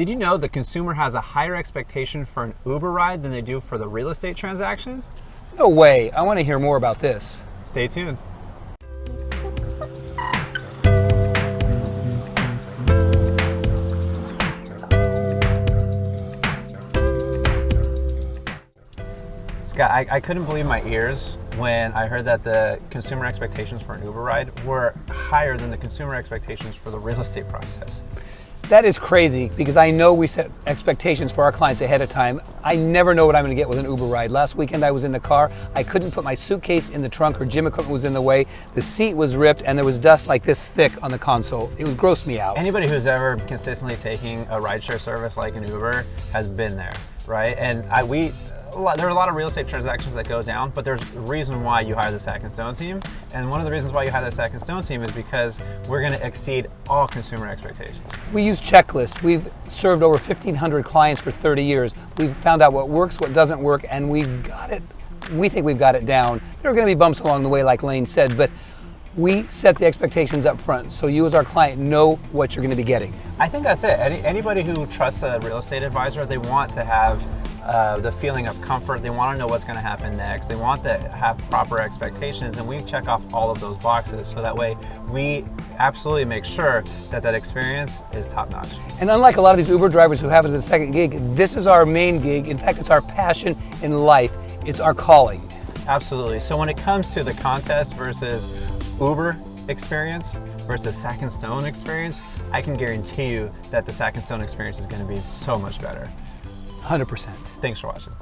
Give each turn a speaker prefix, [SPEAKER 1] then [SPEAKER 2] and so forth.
[SPEAKER 1] Did you know the consumer has a higher expectation for an Uber ride than they do for the real estate transaction?
[SPEAKER 2] No way. I want to hear more about this.
[SPEAKER 1] Stay tuned. Scott, I, I, couldn't believe my ears when I heard that the consumer expectations for an Uber ride were higher than the consumer expectations for the real estate process.
[SPEAKER 2] That is crazy because I know we set expectations for our clients ahead of time. I never know what I'm going to get with an Uber ride. Last weekend I was in the car. I couldn't put my suitcase in the trunk or gym equipment was in the way. The seat was ripped and there was dust like this thick on the console. It would gross me out.
[SPEAKER 1] Anybody who's ever consistently taking a rideshare service like an Uber has been there, right? And I, we, lot, there are a lot of real estate transactions that go down, but there's a reason why you hire the Sack and Stone team. And one of the reasons why you hire the Sack and Stone team is because we're going to exceed all consumer expectations.
[SPEAKER 2] We use checklists. We've served over 1,500 clients for 30 years. We've found out what works, what doesn't work, and we've got it. We think we've got it down. There are going to be bumps along the way, like Lane said, but we set the expectations up front so you as our client know what you're going to be getting.
[SPEAKER 1] I think that's it. Any, anybody who trusts a real estate advisor, they want to have uh, the feeling of comfort. They want to know what's going to happen next. They want to have proper expectations, and we check off all of those boxes so that way we absolutely make sure that that experience is top notch.
[SPEAKER 2] And unlike a lot of these Uber drivers who have it as a second gig, this is our main gig. In fact, it's our passion in life. It's our calling.
[SPEAKER 1] Absolutely. So when it comes to the contest versus Uber experience versus Sack and Stone experience, I can guarantee you that the Sack and Stone experience is going to be so much better.
[SPEAKER 2] 100%.
[SPEAKER 1] Thanks for watching.